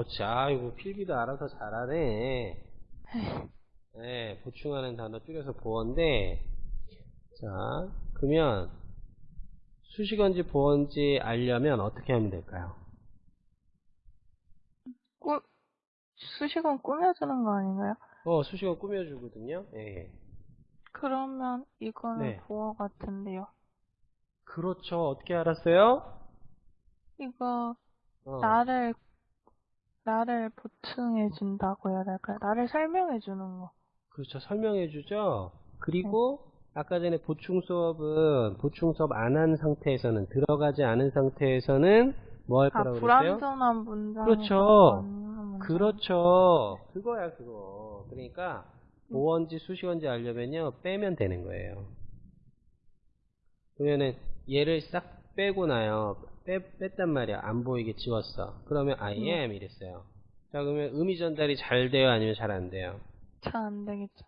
그렇지. 아이고, 필기도 알아서 잘하네. 네, 보충하는 단어 줄여서 보어인데, 자, 그러면, 수식어인지 보어인지 알려면 어떻게 하면 될까요? 꾸, 수식은 꾸며주는 거 아닌가요? 어, 수식어 꾸며주거든요. 예. 그러면 이거는 네. 보어 같은데요. 그렇죠. 어떻게 알았어요? 이거 어, 나를 나를 보충해 준다고 해야 될까요? 나를 설명해 주는 거. 그렇죠. 설명해 주죠. 그리고, 아까 전에 보충 수업은, 보충 수업 안 한 상태에서는, 들어가지 않은 상태에서는, 뭐할아 거라고 그랬어요? 불완전한 문장. 그렇죠. 그렇죠. 그거야, 그거. 그러니까, 보어인지 수식어인지 알려면요, 빼면 되는 거예요. 그러면은, 얘를 싹 빼고 나요. 빼, 뺐단 말이야. 안 보이게 지웠어. 그러면 I 음. am 이랬어요. 자, 그러면 의미 전달이 잘 돼요? 아니면 잘 안 돼요? 잘 안 되겠죠.